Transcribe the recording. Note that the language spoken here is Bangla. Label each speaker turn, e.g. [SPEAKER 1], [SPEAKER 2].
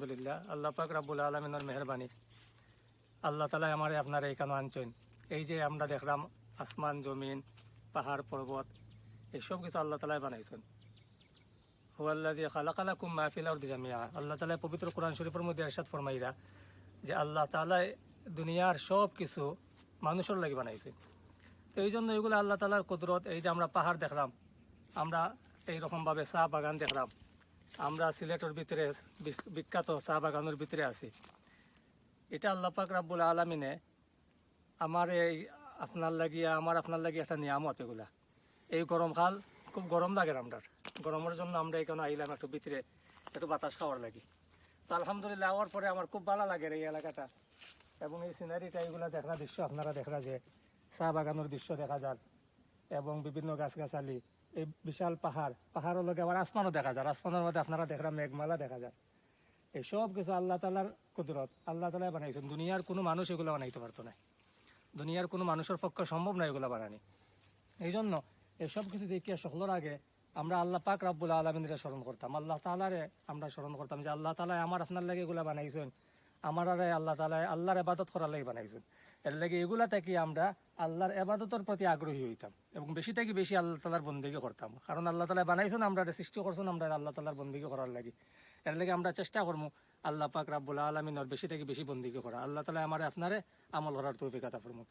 [SPEAKER 1] আলহামদুলিল্লাহ। আল্লাহ পাক রাব্বুল আলমিনের মেহরবানি। আল্লাহ তালা আমার আপনার এইখানে আনছেন। এই যে আমরা দেখলাম আসমান, জমিন, পাহাড়, পর্বত এইসব কিছু আল্লাহ তালাই বানাইছেন। আল্লাহ পবিত্র কোরআন শরীফের মধ্যে এরশাদ ফরমাইরা যে আল্লাহ তালাই দুনিয়ার সব কিছু মানুষের লাগি বানাইছে তো এই জন্য এগুলো আল্লাহ তালার কুদরত, এই যে আমরা পাহাড় দেখলাম, আমরা এইরকমভাবে চা বাগান দেখলাম। আমরা সিলেটের ভিতরে বিখ্যাত চা বাগানের ভিতরে আছি। এটা আল্লাহ পাক রাব্বুল আলমিনে আমার এই আপনার লাগিয়া, আমার আপনার লাগিয়ে একটা নিয়ামত এগুলা। এই গরমকাল খুব গরম লাগে আমরা গরমের জন্য আমরা এখানে আইলাম একটু ভিতরে, একটু বাতাস খাওয়ার লাগি। তো আলহামদুলিল্লাহ, আওয়ার পরে আমার খুব ভালো লাগে এই এলাকাটা। এবং এই সিনারিটা এইগুলা দেখার দৃশ্য, আপনারা দেখা যে চা বাগানের দৃশ্য দেখা যার এবং বিভিন্ন গাছগাছালি। এই বিশাল পাহাড়, পাহাড়ের লগে আবার আসমানও দেখা যায়। আসমানের মধ্যে আপনারা দেখলাম মেঘমালা দেখা যায়। এই সব কিছু আল্লাহ তালার কুদরত। আল্লাহ তালা বানাইছেন। দুনিয়ার কোনো মানুষ এগুলো বানাইতে পারতো না। দুনিয়ার কোনো মানুষের পক্ষে সম্ভব নয় এগুলো বানানি। এই জন্য এসব কিছু দেখিয়া সকলের আগে আমরা আল্লাহ পাক রাব্বুল আলমিনরে স্মরণ করতাম। আল্লাহ তালারে আমরা স্মরণ করতাম যে আল্লাহ তালা আমার আপনার লাগে এগুলা বানাইছেন। আমার আরে আল্লাহ তালা আল্লাহর এবাদত করার লাগে বানাইছেন। এর লাগে এগুলা থেকে আমরা আল্লাহর এবাদতের প্রতি আগ্রহী হইতাম এবং বেশি থেকে বেশি আল্লাহ তালার বন্দিকে করতাম। কারণ আল্লাহ তালা বানাইছেন, আমরা সৃষ্টি করছেন, আমরা আল্লাহ তালার বন্দিকে করার লাগে। এর লাগে আমরা চেষ্টা করব আল্লাহ পাক রাব্বুল আলমিনর বেশি থেকে বেশি বন্দিকে করা। আল্লাহ তালা আমার আপনারে আমল করার তৌফিক আতা ফরমুকা।